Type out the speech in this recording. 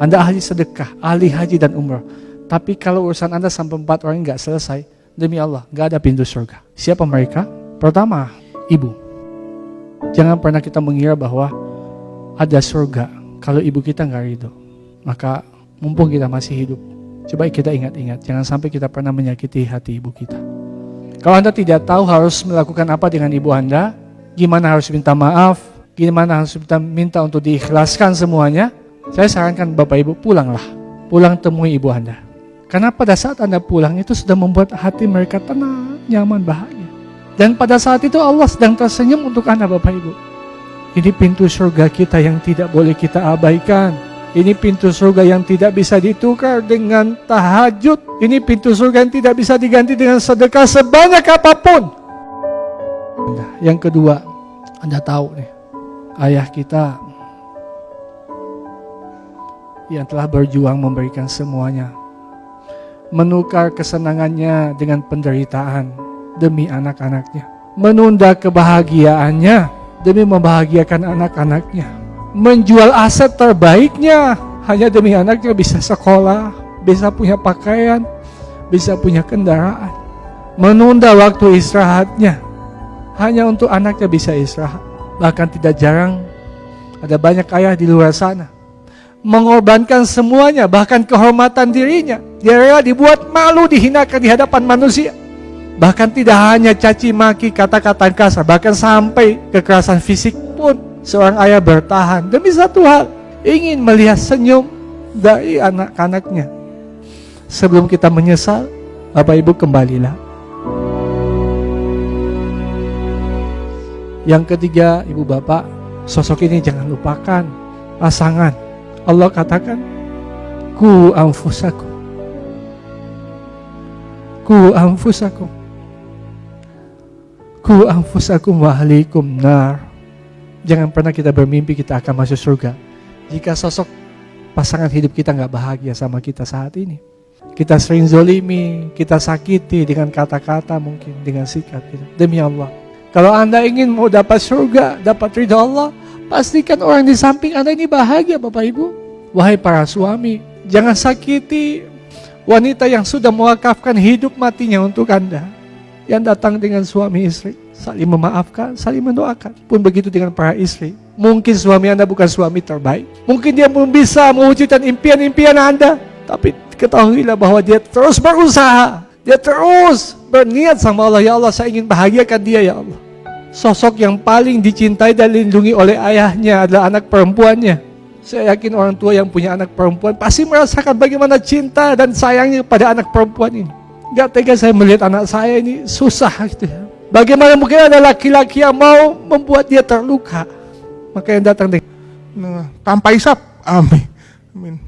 Anda ahli sedekah, ahli haji dan umrah. Tapi kalau urusan Anda sampai empat orang nggak selesai, demi Allah, nggak ada pintu surga. Siapa mereka? Pertama, ibu. Jangan pernah kita mengira bahwa ada surga kalau ibu kita nggak ridho. Maka mumpung kita masih hidup, coba kita ingat-ingat, jangan sampai kita pernah menyakiti hati ibu kita. Kalau Anda tidak tahu harus melakukan apa dengan ibu Anda, gimana harus minta maaf, gimana harus minta, minta untuk diikhlaskan semuanya, saya sarankan Bapak Ibu pulanglah. Pulang temui ibu Anda. Karena pada saat Anda pulang itu sudah membuat hati mereka tenang, nyaman, bahagia. Dan pada saat itu Allah sedang tersenyum untuk Anda Bapak Ibu. Ini pintu surga kita yang tidak boleh kita abaikan. Ini pintu surga yang tidak bisa ditukar dengan tahajud. Ini pintu surga yang tidak bisa diganti dengan sedekah sebanyak apa pun. Yang kedua, Anda tahu nih, ayah kita yang telah berjuang memberikan semuanya. Menukar kesenangannya dengan penderitaan demi anak-anaknya. Menunda kebahagiaannya demi membahagiakan anak-anaknya. Menjual aset terbaiknya hanya demi anaknya bisa sekolah, bisa punya pakaian, bisa punya kendaraan. Menunda waktu istirahatnya hanya untuk anaknya bisa istirahat. Bahkan tidak jarang ada banyak ayah di luar sana mengorbankan semuanya, bahkan kehormatan dirinya. Dia rela dibuat malu, dihinakan di hadapan manusia. Bahkan tidak hanya caci maki, kata-kata kasar, bahkan sampai kekerasan fisik pun seorang ayah bertahan demi satu hal, ingin melihat senyum dari anak-anaknya. Sebelum kita menyesal, Bapak Ibu kembalilah. Yang ketiga, Ibu Bapak, sosok ini jangan lupakan pasangan. Allah katakan, ku anfusakum. Ku anfusakum. Ku anfusakum wa ahlikum nar. Jangan pernah kita bermimpi kita akan masuk surga. Jika sosok pasangan hidup kita nggak bahagia sama kita saat ini. Kita sering zolimi, kita sakiti dengan kata-kata mungkin, dengan sikap kita. Demi Allah, kalau Anda ingin mau dapat surga, dapat ridha Allah, pastikan orang di samping Anda ini bahagia Bapak Ibu. Wahai para suami, jangan sakiti wanita yang sudah mewakafkan hidup matinya untuk Anda. Yang datang dengan suami istri, saling memaafkan, saling mendoakan. Pun begitu dengan para istri. Mungkin suami Anda bukan suami terbaik. Mungkin dia belum bisa mewujudkan impian-impian Anda. Tapi ketahuilah bahwa dia terus berusaha. Dia terus berniat sama Allah, ya Allah saya ingin bahagiakan dia ya Allah. Sosok yang paling dicintai dan dilindungi oleh ayahnya adalah anak perempuannya. Saya yakin orang tua yang punya anak perempuan pasti merasakan bagaimana cinta dan sayangnya pada anak perempuan ini. Gak tega saya melihat anak saya ini susah gitu ya. Bagaimana mungkin ada laki-laki yang mau membuat dia terluka. Maka yang datang dengan Nah, tanpa isap. Amin. Amin.